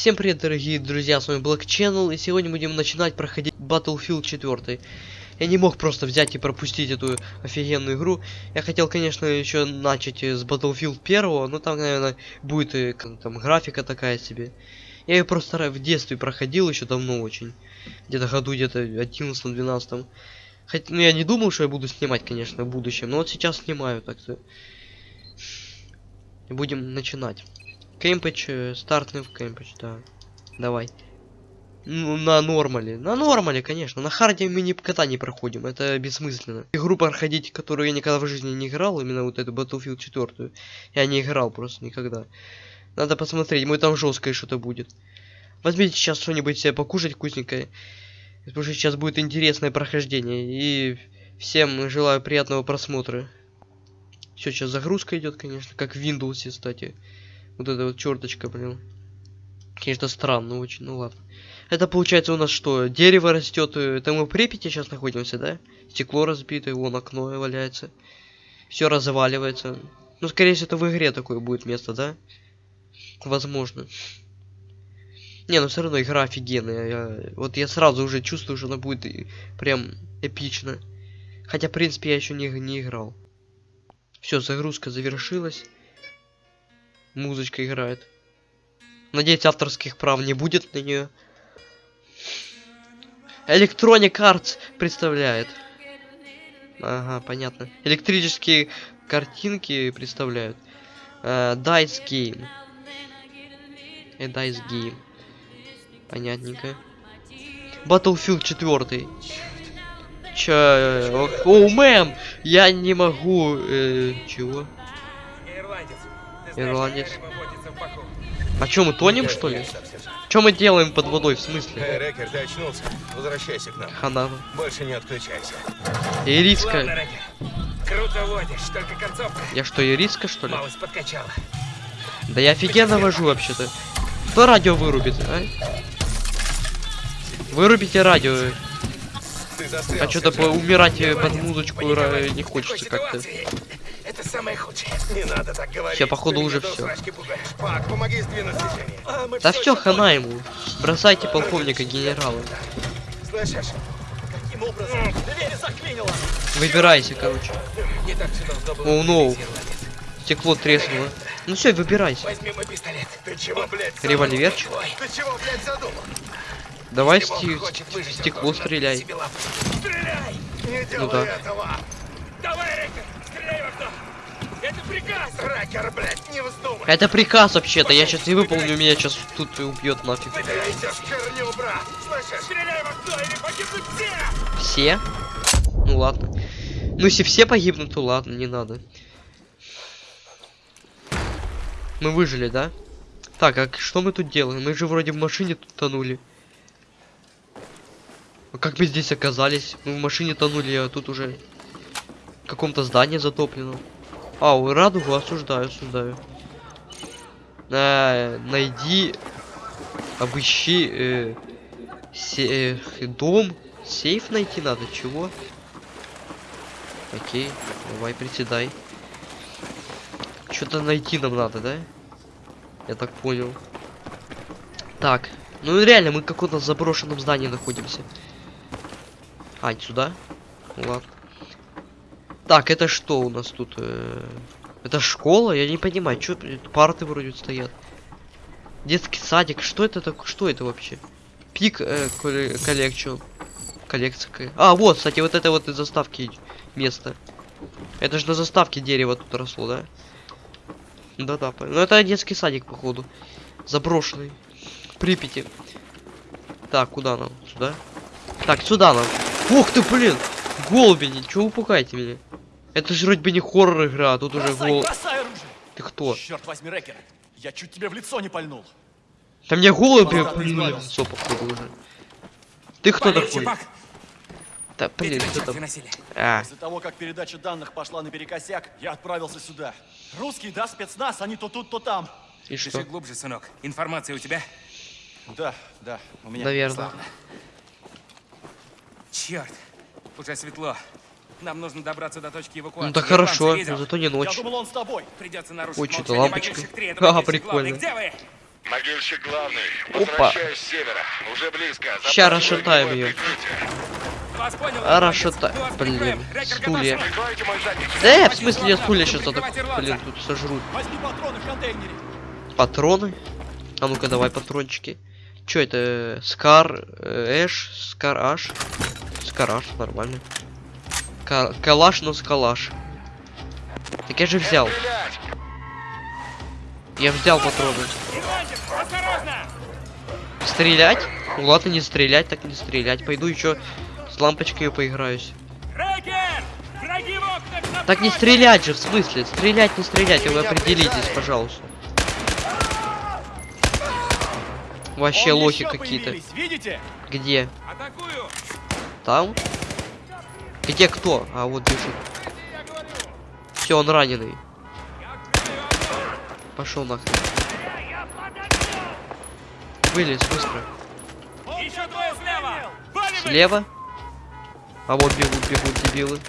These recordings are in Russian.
Всем привет, дорогие друзья, с вами Black Channel, и сегодня будем начинать проходить Battlefield 4. Я не мог просто взять и пропустить эту офигенную игру. Я хотел, конечно, еще начать с Battlefield 1, но там, наверное, будет и, там графика такая себе. Я ее просто в детстве проходил еще давно очень. Где-то году где-то 11-12. Хотя, ну, я не думал, что я буду снимать, конечно, в будущем, но вот сейчас снимаю так-то. И будем начинать. Кемпич, э, стартный в Кемпич, да. Давай. Ну, на нормале. На нормале, конечно. На харде мы никогда не проходим. Это бессмысленно. Игру проходить, которую я никогда в жизни не играл, именно вот эту Battlefield 4. Я не играл просто никогда. Надо посмотреть, может там жесткое что-то будет. Возьмите сейчас что-нибудь себе покушать вкусненькое. Потому что сейчас будет интересное прохождение. И всем желаю приятного просмотра. Все, сейчас загрузка идет, конечно, как в Windows, кстати. Вот эта вот черточка, блин. Конечно, странно очень, ну ладно. Это получается у нас что? Дерево растет. э, Это мы в Припяти сейчас находимся, да? Стекло разбитое, вон окно валяется. Все разваливается. Ну, скорее всего, это в игре такое будет место, да? Возможно. Не, ну все равно игра офигенная. Я- вот я сразу уже чувствую, что она будет и прям эпично. Хотя, в принципе, я еще не, не играл. Все, загрузка завершилась. Музычка играет. Надеюсь, авторских прав не будет на нее. Electronic Arts представляет. Ага, понятно. Электрические картинки представляют. Э, Dice Game. Э, Dice Game. Понятненько. Battlefield 4. Чё? э, О, мэм! Я не могу... э, чего? Ирландец. Ирландец. А чё, мы тонем, что ли? Что мы делаем под водой, в смысле? Эй, Рекер, ты очнулся? Возвращайся к нам. Хана. Больше не отключайся. И Ладно, риска. Рекер. Круто водишь, только концовка Я что, и риска, что ли? малость подкачала. Да я офигенно вожу вообще-то. Кто радио вырубит, а? Вырубите радио. А что-то умирать э, под музычку не хочется как-то. Самое худшее. Не надо так говорить. Всё, походу, уже пугаешь. Пак, помоги сдвинуть движение. А, Да все, хана ему. Бросайте полковника генерала. Слышишь? Каким образом? Дверь заклинило! Выбирайся, короче. Не так все должно было Оу, ноу. Стекло треснуло. Ну все, выбирайся. Возьми мой пистолет. Ты чего, блядь, Револьверчик? Ты чего, блядь, задумал? Давай сти- стекло стреляй. Стреляй! Не делай да. этого! Давай, Рекер, стреляй в окно! Это приказ! Ракер, блядь, не вздумай! Это приказ вообще-то. Я сейчас не выполню, меня сейчас тут убьет нафиг. Погибнут все! Все? Ну ладно. Ну если все погибнут, то ладно, не надо. Мы выжили, да? Так, а что мы тут делаем? Мы же вроде в машине тут тонули. А как мы здесь оказались? Мы в машине тонули, а тут уже в каком-то здании затоплено. А, у радугу осуждаю, осуждаю. А, найди, обыщи э, се- э, дом, сейф найти надо, чего? Окей, давай приседай. Что-то найти нам надо, да? Я так понял. Так, ну реально, мы в каком-то заброшенном здании находимся. А, сюда? Ладно. Так, это что у нас тут? э, Это школа? Я не понимаю, что парты вроде стоят. Детский садик, что это такое? Что это вообще? Пик э, коллекцион. Коллекция. А, вот, кстати, вот это вот из заставки место. Это же на заставке дерево тут росло, да? Да-да, ну это детский садик, походу. Заброшенный. Припяти. Так, куда нам? Сюда? Так, сюда нам. Ух ты, блин! Голуби, ничего вы пугаете меня? Это же вроде бы не хоррор игра, а тут уже Бросай, гол... бросай оружие! Ты кто? Черт возьми, Рекер! Я чуть тебе в лицо не пальнул. Да мне голуби Ладно, плюнули в лицо, походу, уже. Ты кто Полегче, такой? Пак! Да, блин, кто там? А, После того, как передача данных пошла наперекосяк, я отправился сюда. Русский, да, спецназ, они то тут, то там. и что? Дыши глубже, сынок. Информация у тебя? Да, да, у меня. Наверное. Славно. Черт, уже светло. Нам нужно добраться до точки эвакуации. Ну так Я хорошо, но зато не Я ночь. думал, он с тобой. Придется нарушить Ой, что-то лампочка. Ага, прикольно. Где вы? Могильщик главный. Опа. С севера. Уже близко. Ща Запрашиваю расшатаем понял, А, расшата- Мы вас блин, стулья. Да, я в смысле, я стулья сейчас блин, тут сожрут. Возьми патроны в контейнере. Патроны? А ну-ка, давай патрончики. Чё это? Скар, э, Эш, Скар Аш. Скараш, нормально. Ка- калаш, но с калаш. Так я же взял. Я взял патроны. Стрелять? Ну ладно, не стрелять, так не стрелять. Пойду еще с лампочкой поиграюсь. Так не стрелять же, в смысле? Стрелять, не стрелять, вы определитесь, пожалуйста. Вообще лохи какие-то. Где? Атакую! Там? Где кто? А вот бежит. Все, он раненый. Пошел нахрен. Вылез быстро. Еще двое слева! А вот бегут, бегут дебилы.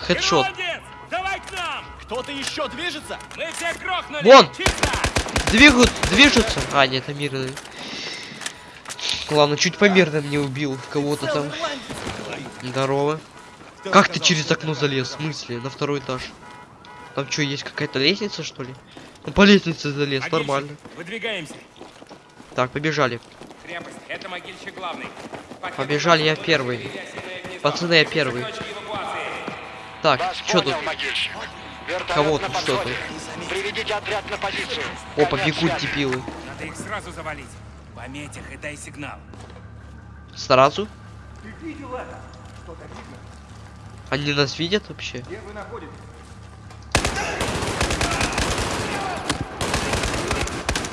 Хедшот. Молодец! Давай к нам! Кто-то еще движется? Мы всех грохнули! Вон! Двигают, движутся. А, нет, это мирный. Ладно, чуть по мирным не убил кого-то там. Здорово. Как ты через окно залез? В смысле? На второй этаж. Там что, есть какая-то лестница, что ли? Ну, по лестнице залез, Могильщик, нормально. Выдвигаемся. Так, побежали. Крепость, это могильщик главный. Пакеты Побежали, я первый. Пацаны, я первый. Так, Вас что тут? понял, могильщик. Вертолет Кого на тут, что подходе. Приведите отряд на позицию. Опа, Конец бегут связи. дебилы. Надо их сразу завалить. Пометь их и дай сигнал. Сразу? Они нас видят вообще?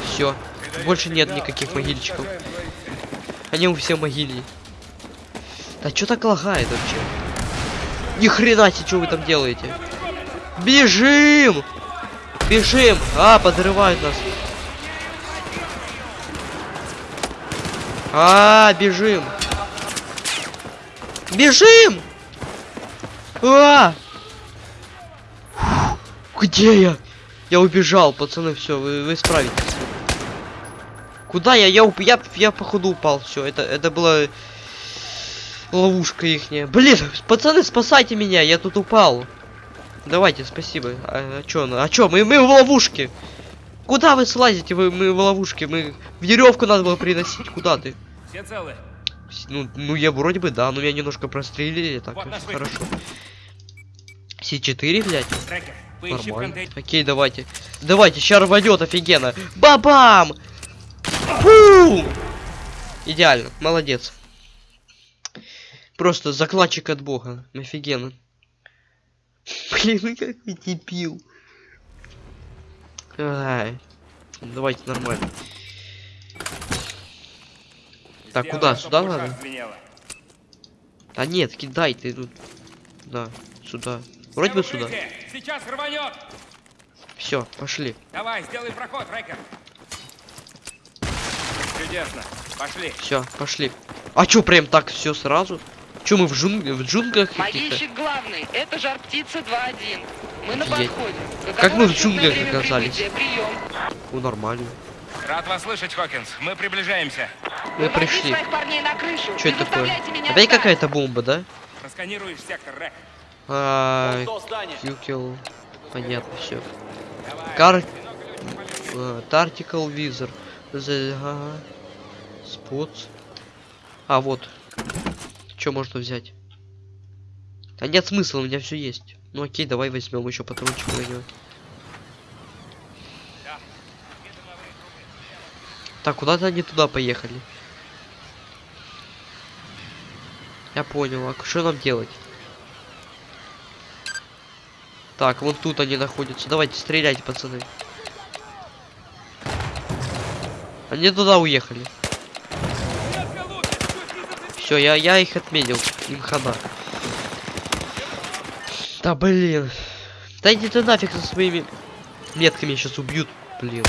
Все. Больше нет никаких могильчиков. Они у все могильни. Да что так лагает вообще? Ни хрена себе, что вы там делаете? Бежим! Бежим! А, подрывают нас. А, бежим! Бежим! А! Фу, Где я? Я убежал, пацаны, все, вы, вы справитесь. Куда я? Я, уп- я, я походу упал, все, это, это была ловушка ихняя. Блин, пацаны, спасайте меня, я тут упал. Давайте, спасибо. А, а чё, а чё, мы, мы в ловушке. Куда вы слазите? Вы, мы в ловушке, мы... Веревку надо было приносить, куда ты? Все целы? Ну, ну я вроде бы да, но меня немножко прострелили, так Вот хорошо. С4, блядь, Трекер, нормально. Окей, давайте. Давайте, ща рванет офигенно. Бабам! Фу! Идеально, молодец. Просто закладчик от бога. Офигенно. Блин, ну как ты дебил. Ай. Давайте нормально. Так, Сделай, куда? Сюда надо? звенело. Да нет, кидай ты тут. Да, сюда. Вроде бы сюда. Сейчас рванет. Все, пошли. Давай, сделай проход, Рекер. Чудесно. Пошли. Все, пошли. А чё, прям так все сразу? Чё, мы в, джунг... в джунглях? Могильщик главный, это жар птица 2-1. Мы на подходе. Как мы в джунглях оказались? Ну, нормально. Рад вас слышать, Хокинс. Мы приближаемся. Мы пришли. Что это такое? Опять ждать. какая-то бомба, да? Просканируешь сектор, Рек. А. Понятно, все. Кар... полезный. Тартикал визор. Спотс. А, вот. Что можно взять? Да нет смысла, у меня все есть. Ну окей, давай возьмем еще патрончик него. Так, куда-то они туда поехали. Я понял, а что нам делать? Так, вон тут они находятся. Давайте стреляйте, пацаны. Они туда уехали. Все, я, я их отметил. Им хана. Да блин. Да иди ты нафиг со своими метками сейчас убьют. Блин.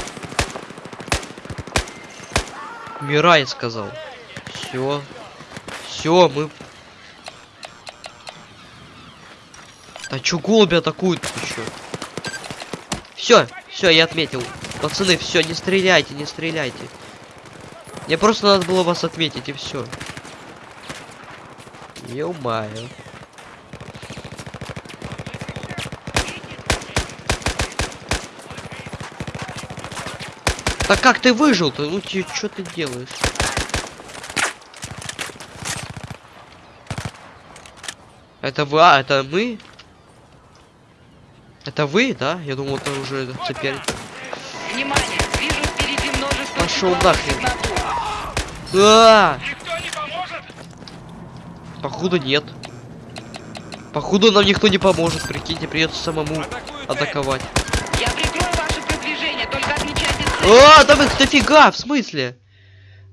Мирай сказал. Все. Все, мы. Да чё голуби атакуют еще? Все, все, я отметил. Пацаны, все, не стреляйте, не стреляйте. Мне просто надо было вас отметить и все. Ё-моё. Так как ты выжил-то? Ну ты что ты делаешь? Это вы, а, это мы? Это вы, да? Я думал, это уже теперь. Внимание! Вижу впереди множество стволов нахрен. А, Никто не поможет? походу нет. Походу нам никто не поможет, прикиньте, придется самому атаковать. А, да вы дофига, в смысле?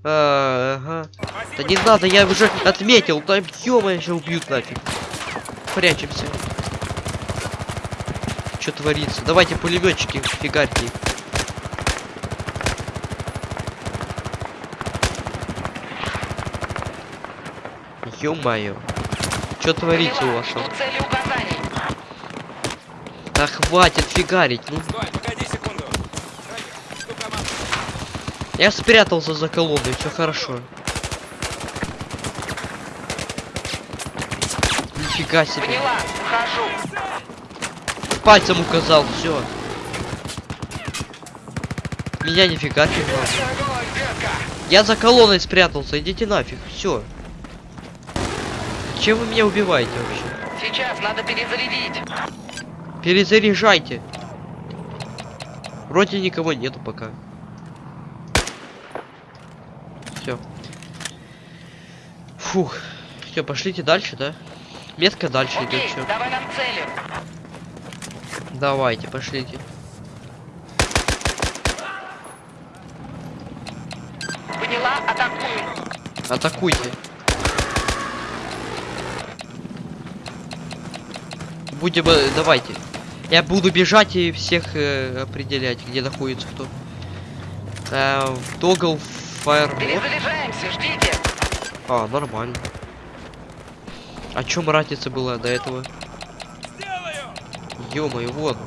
А, ага. Да не надо, я уже отметил, там еще убьют нафиг. Прячемся. Что творится? Давайте пулеметчики, фигарьте их. Ё-моё. Что творится у вас? там? Да хватит фигарить, ну. Стой, Я спрятался за колонной, все хорошо. Нифига себе. Поняла, вхожу. Пальцем указал, все. Меня нифига было. Я за колонной спрятался, идите нафиг, все. Чем вы меня убиваете вообще? Сейчас надо перезарядить. Перезаряжайте. Вроде никого нету пока. Все. Фух. Все, пошлите дальше, да? Метка дальше идет, Окей, все. давай нам цели. Давайте, пошлите. Поняла, атакую. Атакуйте. Будем, давайте. Я буду бежать и всех э, определять, где находится кто. Э, Тогл фаер. Перезаряжаемся, ждите. А, нормально. О чем разница была до этого? Ё-моё, вот.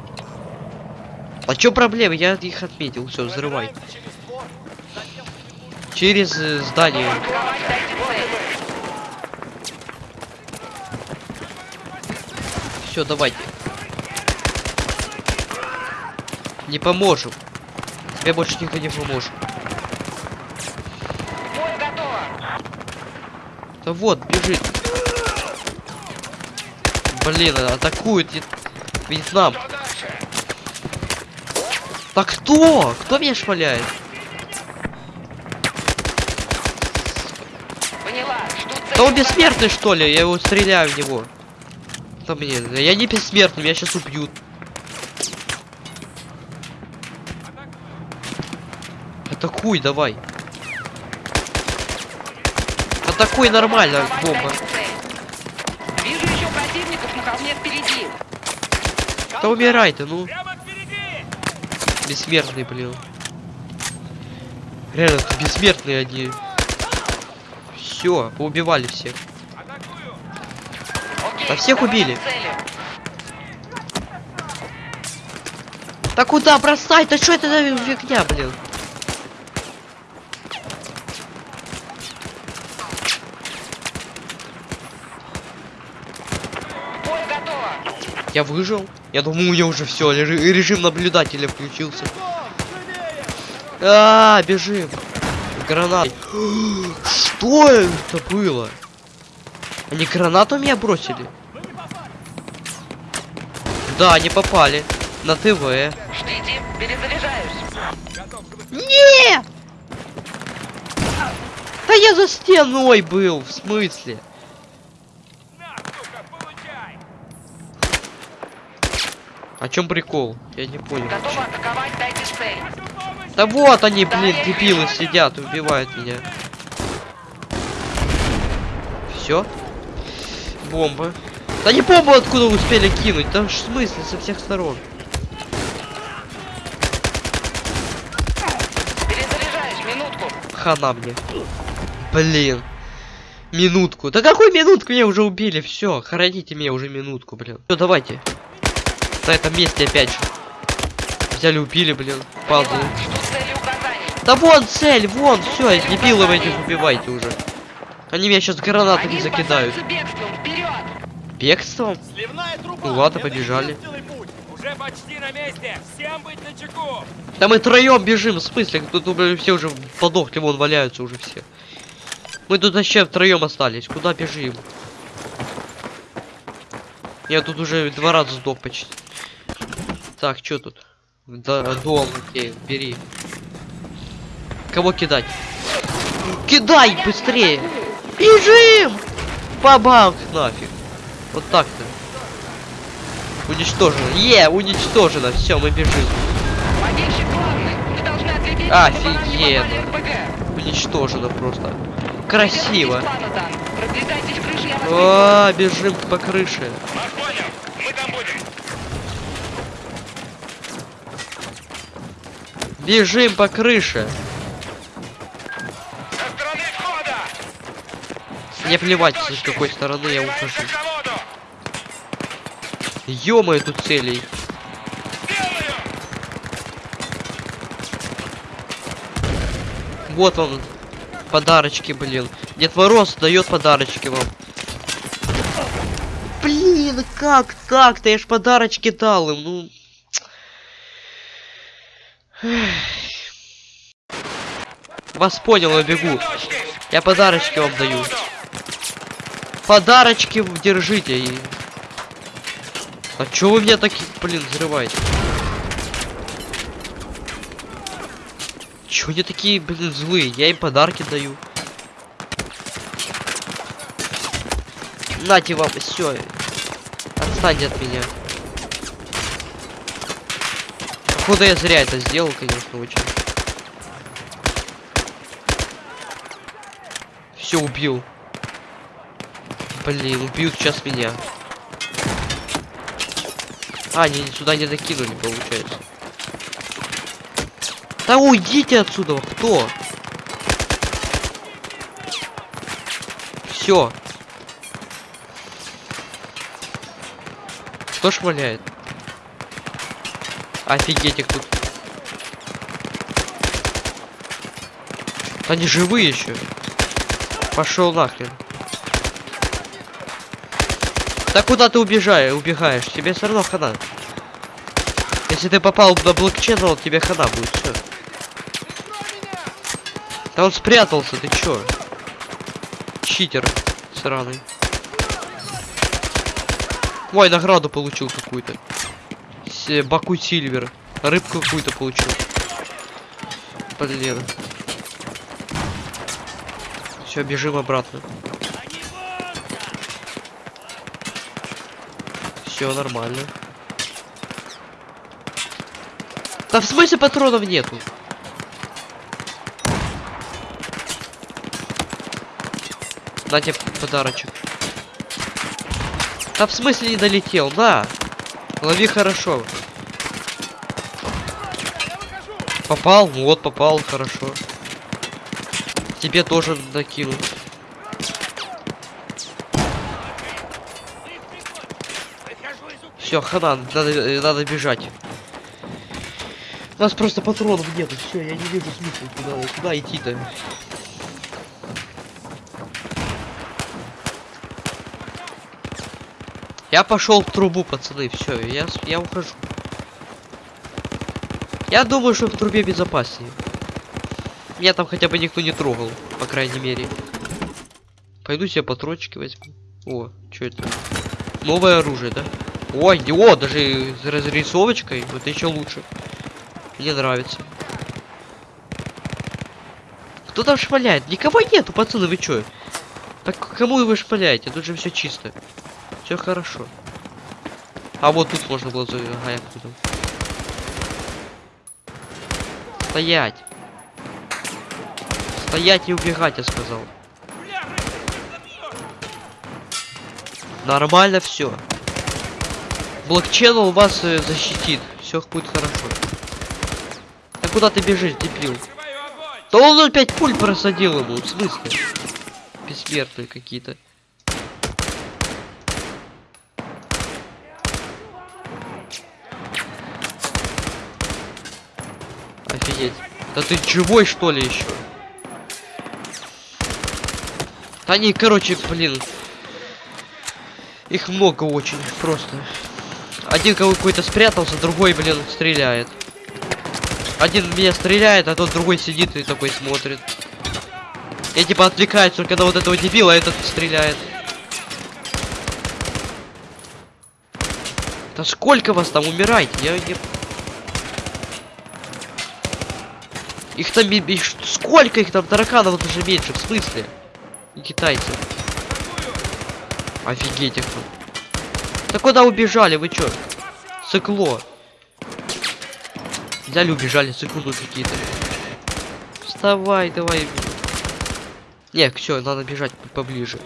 А чё проблема? Я их отметил. Все, взрывай. Через э, здание. Все, давайте. Не поможем. Тебе больше никто не поможет. Да вот, бежит. Блин, атакует Вьет- Вьетнам. Так кто? Кто меня цель. Да он бессмертный что ли? Я его стреляю в него. Да мне, я не бессмертный, меня сейчас убьют. Атакуй, давай. Атакуй нормально, бомба. Вижу еще противников на холме впереди. Да умирай ты, ну. Прямо впереди! Бессмертный, блин. Реально, тут бессмертные они. Все, поубивали всех. Атакую! Окей, Да всех убили. Да куда бросать? Да что это за фигня, блин? Я выжил. Я думаю, у меня уже все, режим наблюдателя включился. А, бежим. Гранат. Что это было? Они гранату меня бросили? Да, они попали. На ТВ. Ждите, перезаряжаюсь. Не! Да я за стеной был, в смысле? О чем прикол? Я не понял. Атаковать, дайте цель. Да вот они, блин, дебилы сидят, убивают меня. Все? Бомба. Да не бомбу откуда успели кинуть, там в смысле со всех сторон. Перезаряжаюсь, минутку. Хана мне. Блин. Минутку. Да какую минутку? Меня уже убили. Все, хороните меня уже минутку, блин. Все, давайте. На этом месте опять же. взяли, убили, блин. Указаний. Да вон цель, вон, все, дебилов этих убивайте уже. Они меня сейчас гранатами Они закидают. бегством. Вперед! Бегством? Сливная труба! Ну ладно, побежали. Уже почти на месте! Всем быть начеку! Да мы троем бежим, в смысле? Тут уже все уже подохли, вон валяются уже все. Мы тут вообще втроем остались. Куда бежим? Я тут уже два раза сдох почти. Так, что тут? Да, дом, окей, бери. Кого кидать? Кидай быстрее! Бежим! Бабах нафиг. Вот так-то. Уничтожено. Е, уничтожено. Все, мы бежим. Офигенно. Уничтожено просто. Красиво. Вас А, бежим по крыше. Бежим по крыше. Мне плевать, с какой стороны я ухожу. Ё-моё, тут целей. Вот вам подарочки, блин. Дед Мороз дает подарочки вам. Блин, как так-то? Я ж подарочки дал им, ну. Вас понял, я бегу. Я подарочки вам даю. Подарочки держите. А чё вы меня такие, блин, взрываете? Чё они такие, блин, злые? Я им подарки даю. Нате вам, все. Отстаньте от меня. Походу я зря это сделал, конечно, очень. Все, убил. Блин, убьют сейчас меня. А, они сюда не докинули, получается. Да уйдите отсюда, кто? Все. Кто шмаляет? Офигеть их тут. Они живые еще. Пошел нахрен. Да куда ты убежаешь, убегаешь? Тебе все равно хана. Если ты попал на блокчейн, то тебе хана будет, все. Да он спрятался, ты чё? Читер сраный. Ой, награду получил какую-то. С- Баку Сильвер. Рыбку какую-то получил. Блин. Все, бежим обратно. Все нормально. Да в смысле патронов нету? На тебе подарочек. Да в смысле не долетел? На! Лови хорошо. Попал? Вот, попал, хорошо. Тебе тоже докину. Все, хана, надо, надо бежать. У нас просто патронов нету, все, я не вижу смысла куда, куда идти-то. Я пошел в трубу, пацаны, все, я, я ухожу. Я думаю, что в трубе безопаснее. Меня там хотя бы никто не трогал, по крайней мере. Пойду себе патрончики возьму. О, что это? Новое оружие, да? Ой, о, даже с разрисовочкой. Это еще лучше. Мне нравится. Кто там шмаляет? Никого нету, пацаны, вы чё? Так кому вы шмаляете? Тут же все чисто. Все хорошо. А вот тут можно было за... Ага, я понял. Стоять. Стоять и убегать, я сказал. Нормально все. Блокчейн вас э, защитит. Все будет хорошо. А куда ты бежишь, дебил? Да он опять пуль просадил ему, в смысле? Бессмертные какие-то. Да ты живой что ли еще? Да они, короче, блин. Их много очень, просто. Один какой-то спрятался, другой, блин, стреляет. Один меня стреляет, а тот другой сидит и такой смотрит. Я типа отвлекаюсь только на вот этого дебила, а этот стреляет. Да сколько вас там умирайте? Я не... Их там... Сколько их там тараканов даже меньше, в смысле? И китайцы. Офигеть их тут. Да куда убежали, вы чё? Цикло. Взяли, убежали, цикло тут какие-то. Вставай, давай. Не, все, надо бежать по- поближе.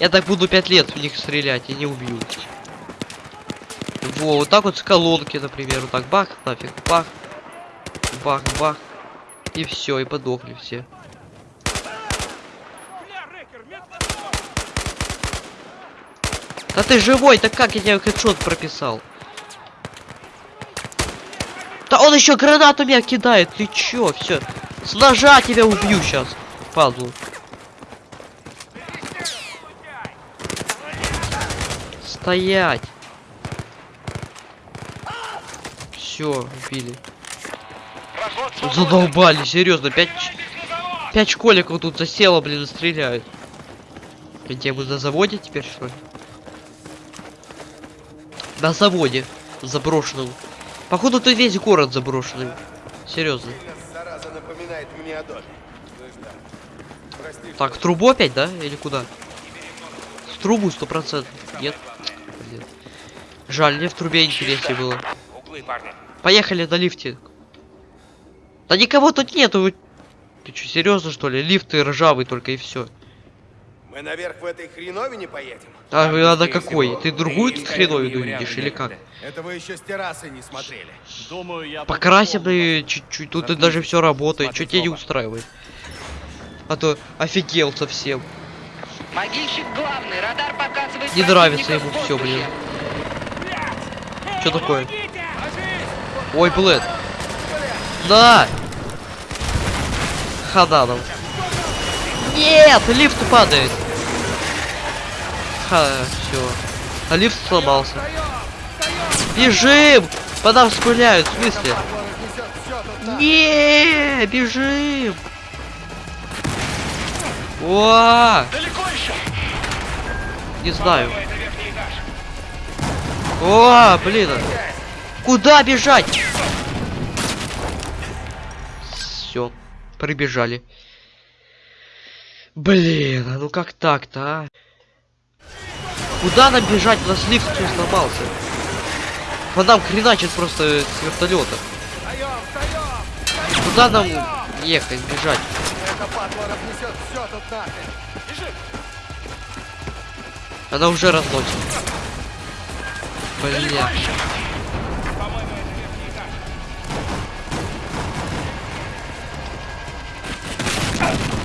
Я так буду пять лет в них стрелять и не убью. Во, вот так вот с колонки, например, вот так бах, нафиг, бах, бах, бах. И все, и подохли все. Да ты живой, так как я тебе хедшот прописал? Да он еще гранату меня кидает, ты чё, все. С ножа тебя убью сейчас, падлу. Стоять. Все, убили. Задолбали, серьезно, пять, пять школьников тут засело, блин, и стреляют. Где мы на заводе теперь что ли? На заводе заброшенном. Походу тут весь город заброшенный. Серьезно. Так, в трубу опять, да? Или куда? В трубу сто процентов. Нет. Блин. Жаль, мне в трубе интереснее было. Поехали на лифте. Да никого тут нету. Ты что, серьезно что ли? Лифты ржавый только и все. Мы наверх в этой хреновине поедем? А вы- на скорее какой? всего. Ты другую тут хреновину видишь или как? Это вы еще с террасы не смотрели. Думаю, я... Покрасим и чуть-чуть, тут и даже все работает. Что Смотри, тебя не устраивает? А то офигел совсем. Могильщик главный, радар показывает Не нравится ему все, блин. Что такое? Ой, блэд. На! Хаданов. Нет, лифт падает. Ха, все. А лифт сломался. Бежим! По нам спыляют, в смысле? Не, бежим! О! Далеко еще? Не знаю. О, блин. Куда бежать? Прибежали. Блин, а ну как так-то, а? Куда нам бежать? У нас лифт все сломался. По нам хреначит просто с вертолета. Куда нам ехать, бежать? Она уже разносит. Бля.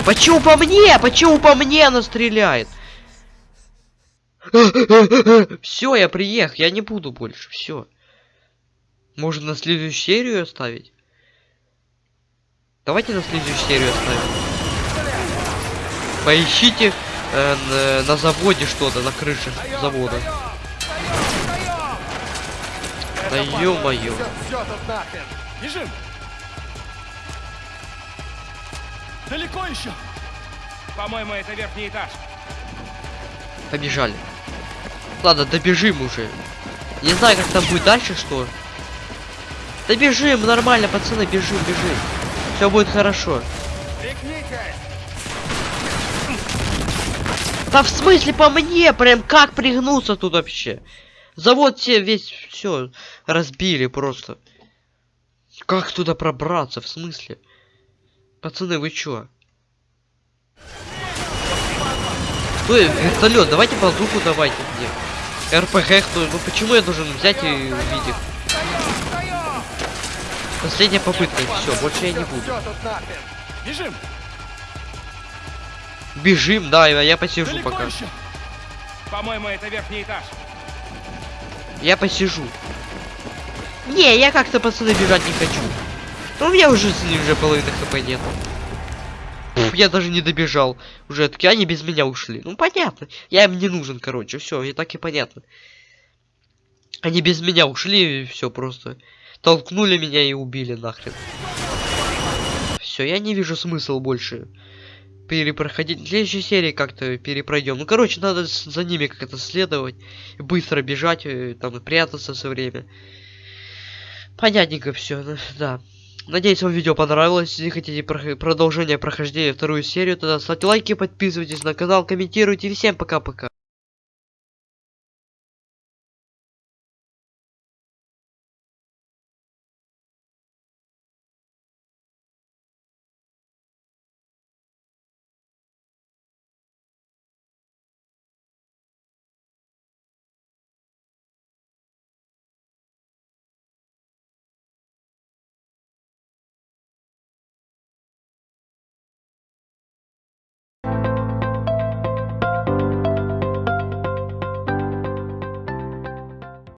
Почему по мне? Почему по мне она стреляет? Все, я приехал, я не буду больше, все. Можно на следующую серию оставить? Давайте на следующую серию оставим. Поищите э, на, заводе что-то, на крыше завода. Да ё-моё. Бежим! Далеко еще? По-моему, это верхний этаж. Побежали. Ладно, добежим уже. Не знаю, как там будет дальше, что. Добежим, нормально, пацаны, бежим, бежим. Все будет хорошо. Пригнитесь! Да в смысле по мне? Прям как пригнуться тут вообще? Завод все весь все разбили просто. Как туда пробраться? В смысле? Пацаны, вы чё? Кто? Вертолет, давайте базуку давайте мне. РПГ, кто? Ну почему я должен взять и их? Последняя попытка, все, больше я не буду. Бежим! Бежим, да, я посижу Далеко пока. По-моему, это верхний этаж. Я посижу. Не, я как-то, пацаны, бежать не хочу. Ну, у меня уже уже половины хп нет. Я даже не добежал. Уже таки они без меня ушли. Ну понятно. Я им не нужен, короче. Все, и так и понятно. Они без меня ушли, и все просто. Толкнули меня и убили нахрен. Все, я не вижу смысла больше перепроходить. В следующей серии как-то перепройдем. Ну, короче, надо за ними как-то следовать. Быстро бежать, э, там и прятаться все время. Понятненько все, да. Надеюсь, вам видео понравилось. Если хотите прох- продолжение прохождения вторую серию, тогда ставьте лайки, подписывайтесь на канал, комментируйте. Всем пока-пока.